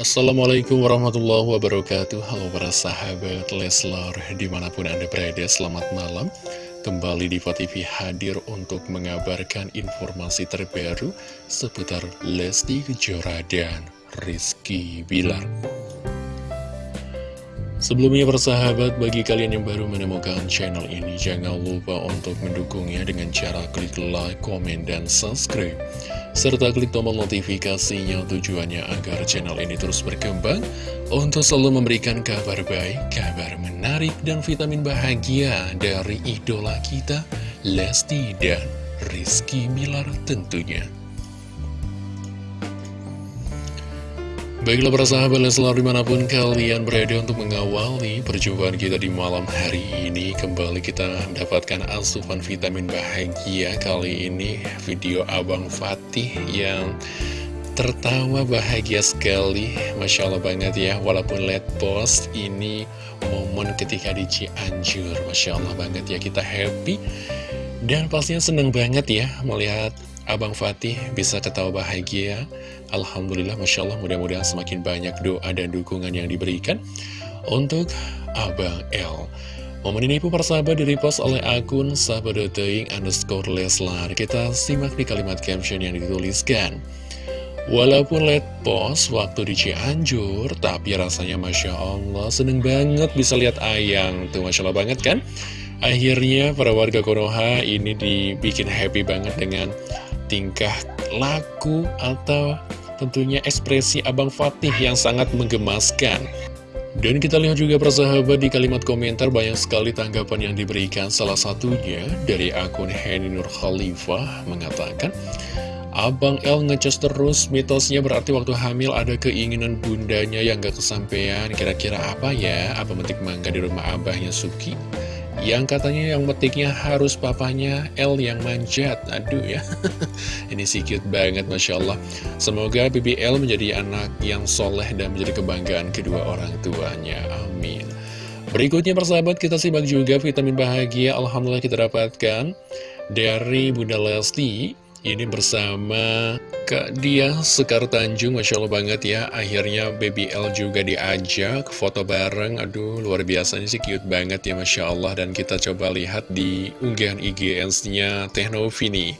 Assalamualaikum warahmatullahi wabarakatuh. Halo para sahabat Leslar Di mana pun anda berada selamat malam. Kembali di TV hadir untuk mengabarkan informasi terbaru Seputar Lesti Kejora dan Rizky Bilar. Sebelumnya persahabat, bagi kalian yang baru menemukan channel ini, jangan lupa untuk mendukungnya dengan cara klik like, komen, dan subscribe. Serta klik tombol notifikasinya tujuannya agar channel ini terus berkembang untuk selalu memberikan kabar baik, kabar menarik, dan vitamin bahagia dari idola kita, Lesti dan Rizky Milar tentunya. Baiklah para sahabat Leslar di mana pun kalian berada untuk mengawali perjumpaan kita di malam hari ini Kembali kita mendapatkan asupan vitamin bahagia Kali ini video Abang Fatih yang tertawa bahagia sekali Masya Allah banget ya Walaupun let post ini momen ketika di Cianjur Masya Allah banget ya kita happy Dan pastinya seneng banget ya melihat Abang Fatih bisa ketawa bahagia Alhamdulillah Masya Allah mudah-mudahan semakin banyak doa dan dukungan yang diberikan Untuk Abang L Momen ini pun persahabat direpost oleh akun sahabat.teing underscore Leslar Kita simak di kalimat caption yang dituliskan Walaupun let post waktu di Cianjur, tapi rasanya Masya Allah seneng banget bisa lihat ayang. Tuh Masya Allah banget kan? Akhirnya para warga Konoha ini dibikin happy banget dengan tingkah laku atau tentunya ekspresi Abang Fatih yang sangat menggemaskan. Dan kita lihat juga persahabat di kalimat komentar banyak sekali tanggapan yang diberikan Salah satunya dari akun Henny Nur Khalifah mengatakan Abang L ngecas terus mitosnya berarti waktu hamil ada keinginan bundanya yang gak kesampaian Kira-kira apa ya? Apa metik mangga di rumah abahnya Suki? Yang katanya yang metiknya harus papanya L yang manjat. Aduh ya. Ini sih cute banget Masya Allah. Semoga BBL menjadi anak yang soleh dan menjadi kebanggaan kedua orang tuanya. Amin. Berikutnya persahabat kita simak juga vitamin bahagia. Alhamdulillah kita dapatkan Dari Bunda Lesti ini bersama Kak Dia Sekar Tanjung, Masya Allah banget ya. Akhirnya Baby L juga diajak foto bareng. Aduh luar biasa ini sih cute banget ya Masya Allah. Dan kita coba lihat di unggahan IGS-nya Teknovi nih.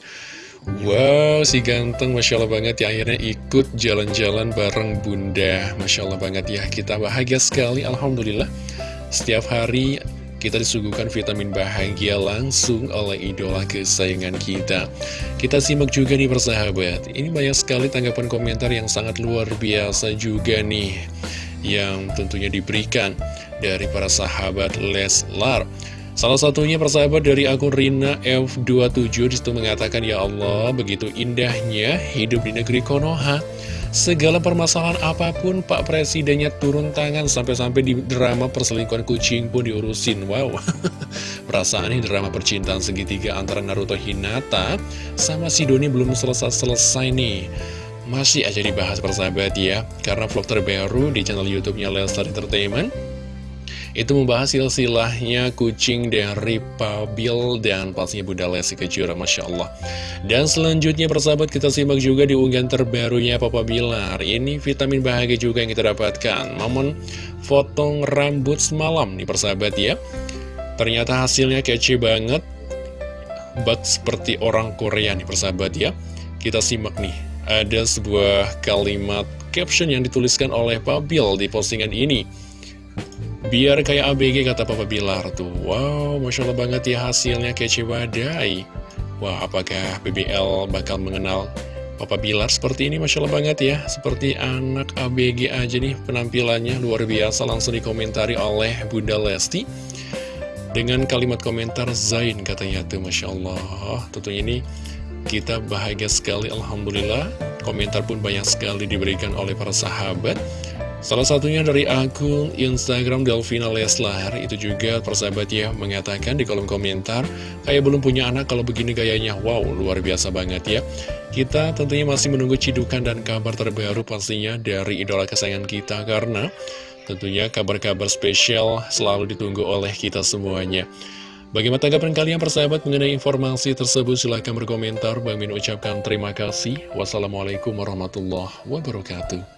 Wow, si ganteng Masya Allah banget ya. Akhirnya ikut jalan-jalan bareng bunda. Masya Allah banget ya Kita bahagia sekali, Alhamdulillah. Setiap hari kita disuguhkan vitamin bahagia langsung oleh idola kesayangan kita. Kita simak juga nih persahabat. Ini banyak sekali tanggapan komentar yang sangat luar biasa juga nih. Yang tentunya diberikan dari para sahabat Leslar. Salah satunya persahabat dari akun Rina F27 di situ mengatakan Ya Allah begitu indahnya hidup di negeri Konoha Segala permasalahan apa pun Pak Presidennya turun tangan Sampai-sampai di drama perselingkuhan kucing pun diurusin. Wow Perasaan ini drama percintaan segitiga antara Naruto Hinata Sama si Doni belum selesai-selesai nih. Masih aja dibahas persahabat ya Karena vlog terbaru di channel Youtubenya Entertainment itu membahas silsilahnya kucing dari Pabil dan pastinya Bunda Lesti Kejora, Masya Allah. Dan selanjutnya persahabat kita simak juga di unggahan terbarunya Papa Bilar. Ini vitamin bahagia juga yang kita dapatkan. Momen potong rambut semalam nih persahabat ya. Ternyata hasilnya kece banget. Bak seperti orang Korea nih persahabat ya. Kita simak nih. Ada sebuah kalimat caption yang dituliskan oleh Pabil di postingan ini. Biar kayak ABG kata Papa Bilar tuh. Wow, Masya Allah banget ya hasilnya kece badai. Wah, apakah BBL bakal mengenal Papa Bilar seperti ini? Masya Allah banget ya Seperti anak ABG aja nih penampilannya. Luar biasa langsung dikomentari oleh Bunda Lesti. Dengan kalimat komentar Zain katanya tuh Masya Allah. Tentunya ini kita bahagia sekali Alhamdulillah. Komentar pun banyak sekali diberikan oleh para sahabat Salah satunya dari akun Instagram Delvina Leslar Itu juga persahabat ya mengatakan di kolom komentar Kayak belum punya anak kalau begini gayanya Wow luar biasa banget ya Kita tentunya masih menunggu cidukan dan kabar terbaru pastinya dari idola kesayangan kita Karena tentunya kabar-kabar spesial selalu ditunggu oleh kita semuanya Bagaimana tanggapan kalian persahabat mengenai informasi tersebut? Silahkan berkomentar. Bang Min ucapkan terima kasih. Wassalamualaikum warahmatullahi wabarakatuh.